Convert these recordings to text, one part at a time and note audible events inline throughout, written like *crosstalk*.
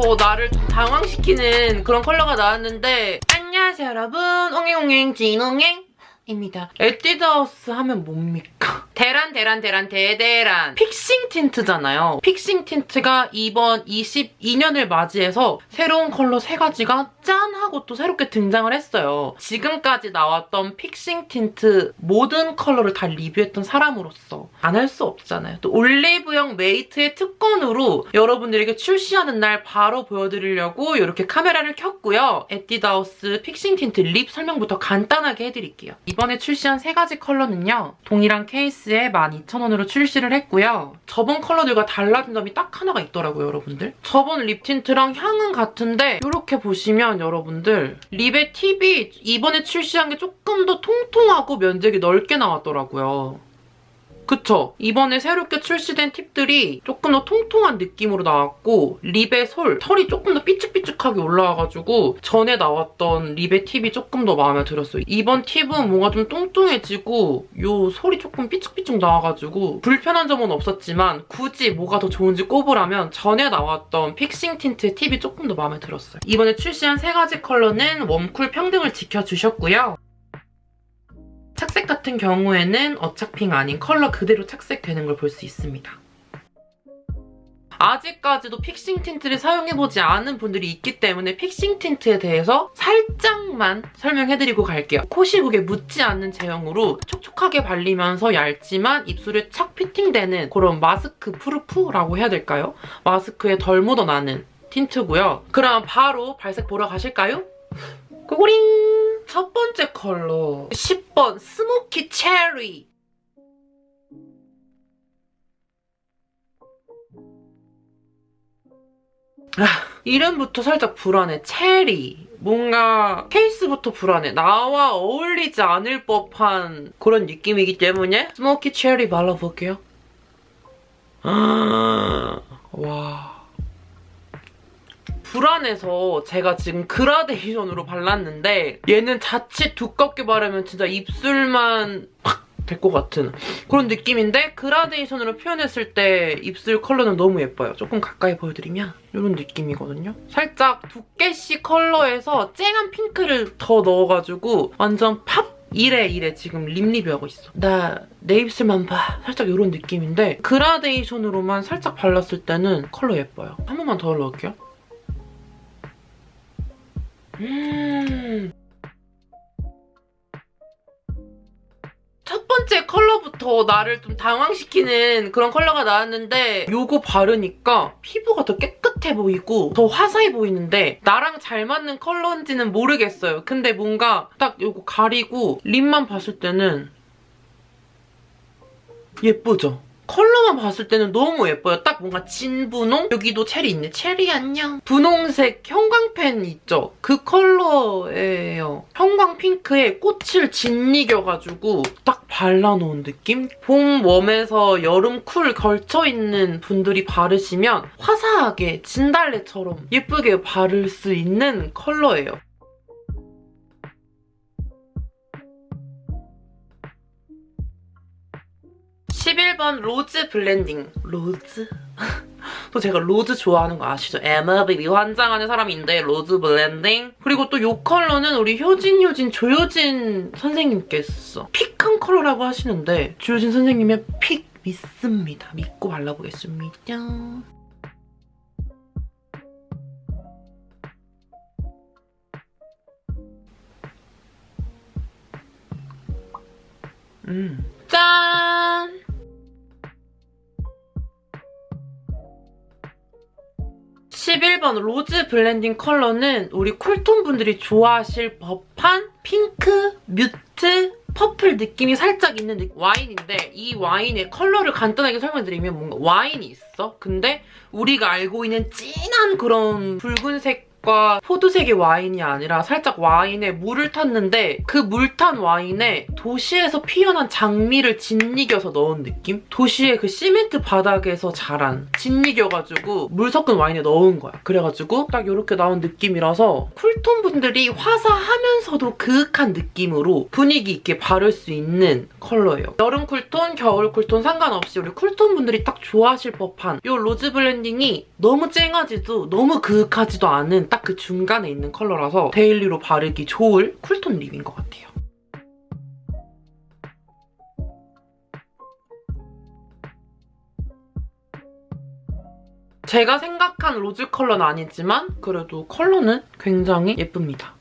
컬러부터 나를 좀 당황시키는 그런 컬러가 나왔는데 안녕하세요 여러분 옹행옹행 진옹행 입니다. 에뛰드하우스 하면 뭡니까? 대란 대란 대란 대대란 fixing tint잖아요. fixing tint가 이번 22년을 맞이해서 새로운 컬러 세 가지가 짠 하고 또 새롭게 등장을 했어요. 지금까지 나왔던 fixing tint 모든 컬러를 다 리뷰했던 사람으로서 안 할 수 없잖아요. 또 올리브영 메이트의 특권으로 여러분들에게 출시하는 날 바로 보여드리려고 이렇게 카메라를 켰고요. 에뛰드하우스 fixing tint lip 설명부터 간단하게 해드릴게요. 이번에 출시한 세 가지 컬러는요. 동일한 케이스 에 12,000원으로 출시를 했고요. 저번 컬러들과 달라진 점이 딱 하나가 있더라고요, 여러분들. 저번 lip tint랑 향은 같은데 이렇게 보시면 여러분들 lip의 팁이 이번에 출시한 게 조금 더 통통하고 면적이 넓게 나왔더라고요. 그쵸? 이번에 새롭게 출시된 팁들이 조금 더 통통한 느낌으로 나왔고 lip의 솔, 털이 조금 더 삐쭉삐쭉하게 올라와가지고 전에 나왔던 lip의 팁이 조금 더 마음에 들었어요. 이번 팁은 뭔가 좀 뚱뚱해지고 요 솔이 조금 삐쭉삐쭉 나와가지고 불편한 점은 없었지만 굳이 뭐가 더 좋은지 꼽으라면 전에 나왔던 fixing tint의 팁이 조금 더 마음에 들었어요. 이번에 출시한 세 가지 컬러는 warm cool 평등을 지켜주셨고요. 같은 경우에는 어차핑 아닌 컬러 그대로 착색되는 걸 볼 수 있습니다. 아직까지도 fixing tint를 사용해보지 않은 분들이 있기 때문에 fixing tint에 대해서 살짝만 설명해드리고 갈게요. 코 시국에 묻지 않는 제형으로 촉촉하게 발리면서 얇지만 입술에 착 피팅되는 그런 mask proof라고 해야 될까요? 마스크에 덜 묻어나는 틴트고요. 그럼 바로 발색 보러 가실까요? 고고링! 첫 번째 컬러 10번 smoky cherry 아, 이름부터 살짝 불안해. 체리. 뭔가 케이스부터 불안해. 나와 어울리지 않을 법한 그런 느낌이기 때문에 smoky cherry 발라볼게요. 아, *gasps* 와... 불안해서 제가 지금 그라데이션으로 발랐는데 얘는 자칫 두껍게 바르면 진짜 입술만 될것 같은 그런 느낌인데 그라데이션으로 표현했을 때 입술 컬러는 너무 예뻐요. 조금 가까이 보여드리면 이런 느낌이거든요. 살짝 두께씨 컬러에서 쨍한 핑크를 더 넣어가지고 완전 팝 이래 이래 지금 lip 리뷰하고 있어. 나 내 입술만 봐. 살짝 이런 느낌인데 그라데이션으로만 살짝 발랐을 때는 컬러 예뻐요. 한 번만 더 넣을게요. 음. 첫 번째 컬러부터 나를 좀 당황시키는 그런 컬러가 나왔는데 이거 바르니까 피부가 더 깨끗해 보이고 더 화사해 보이는데 나랑 잘 맞는 컬러인지는 모르겠어요. 근데 뭔가 딱 이거 가리고 lip만 봤을 때는 예쁘죠? 컬러만 봤을 때는 너무 예뻐요. 딱 뭔가 진분홍? 여기도 체리 있네. 체리 안녕. 분홍색 형광펜 있죠? 그 컬러예요. 형광 핑크에 꽃을 짓이겨가지고 딱 발라놓은 느낌? 봄 warm에서 여름 cool 걸쳐있는 분들이 바르시면 화사하게 진달래처럼 예쁘게 바를 수 있는 컬러예요. 11번 rose blending. Rose? *laughs* 또 제가 rose 좋아하는 거 아시죠? MLBB 환장하는 사람인데 rose blending. 그리고 또 이 컬러는 우리 효진 효진 조효진 선생님께서 pick한 컬러라고 하시는데 조효진 선생님의 pick 믿습니다. 믿고 발라보겠습니다. 음. 짠! 11번 rose blending 컬러는 우리 cool tone 분들이 좋아하실 법한 핑크, mute, purple 느낌이 살짝 있는 느낌. 와인인데 이 와인의 컬러를 간단하게 설명드리면 뭔가 와인이 있어. 근데 우리가 알고 있는 진한 그런 붉은색 보라색과 포도색의 와인이 아니라 살짝 와인에 물을 탔는데 그 물 탄 와인에 도시에서 피어난 장미를 짓이겨서 넣은 느낌? 도시의 그 시멘트 바닥에서 자란 짓이겨가지고 물 섞은 와인에 넣은 거야. 그래가지고 딱 이렇게 나온 느낌이라서 cool tone 분들이 화사하면서도 그윽한 느낌으로 분위기 있게 바를 수 있는 컬러예요. 여름 cool tone, 겨울 cool tone 상관없이 우리 쿨톤 분들이 딱 좋아하실 법한 이 rose blending이 너무 쨍하지도 너무 그윽하지도 않은 딱그 중간에 있는 컬러라서 daily로 바르기 좋을 cool tone lip인 것 같아요. 제가 생각한 rose 컬러는 아니지만 그래도 컬러는 굉장히 예쁩니다.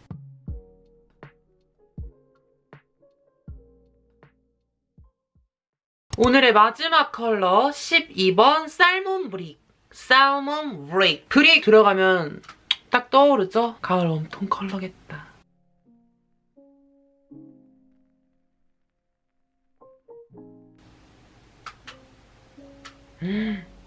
오늘의 마지막 컬러 12번 salmon brick. Salmon brick. Brick 들어가면 딱 떠오르죠? 가을 warm tone 컬러겠다. 음.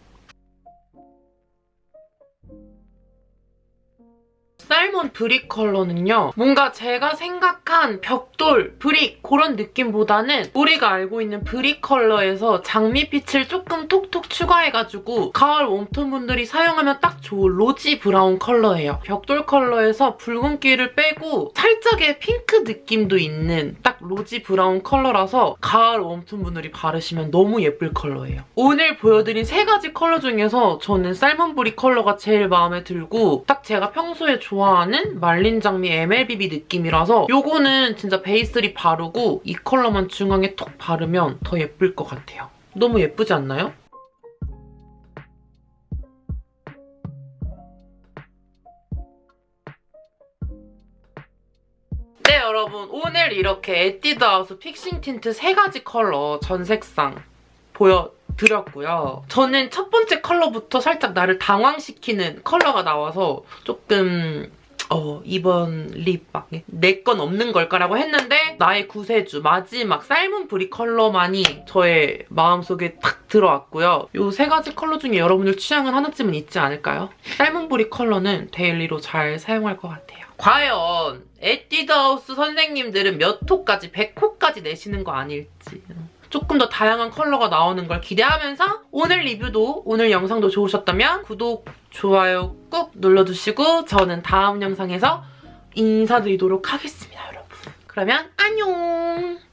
salmon brick 컬러는요. 뭔가 제가 생각한 벽돌, brick 그런 느낌보다는 우리가 알고 있는 brick 컬러에서 장미빛을 조금 톡톡 추가해가지고 가을 warm tone 분들이 사용하면 딱 좋은 rosy brown 컬러예요. 벽돌 컬러에서 붉은기를 빼고 살짝의 핑크 느낌도 있는 딱 rosy brown 컬러라서 가을 warm tone 분들이 바르시면 너무 예쁠 컬러예요. 오늘 보여드린 세 가지 컬러 중에서 저는 salmon brick 컬러가 제일 마음에 들고 딱 제가 평소에 좋아 하는 말린 장미 MLBB 느낌이라서 요거는 진짜 base lip 바르고 이 컬러만 중앙에 톡 바르면 더 예쁠 것 같아요. 너무 예쁘지 않나요? 네 여러분 오늘 이렇게 에뛰드하우스 fixing tint 세 가지 컬러 전 색상 보여 드렸고요. 저는 첫 번째 컬러부터 살짝 나를 당황시키는 컬러가 나와서 조금 어, 이번 lip 내 건 없는 걸까라고 했는데 나의 구세주 마지막 salmon brick 컬러만이 저의 마음속에 탁 들어왔고요. 이 세 가지 컬러 중에 여러분들 취향은 하나쯤은 있지 않을까요? salmon brick 컬러는 daily로 잘 사용할 것 같아요. 과연 에뛰드하우스 선생님들은 몇 호까지 100호까지 내시는 거 아닐지 조금 더 다양한 컬러가 나오는 걸 기대하면서 오늘 리뷰도 오늘 영상도 좋으셨다면 구독, 좋아요 꾹 눌러주시고 저는 다음 영상에서 인사드리도록 하겠습니다, 여러분. 그러면 안녕!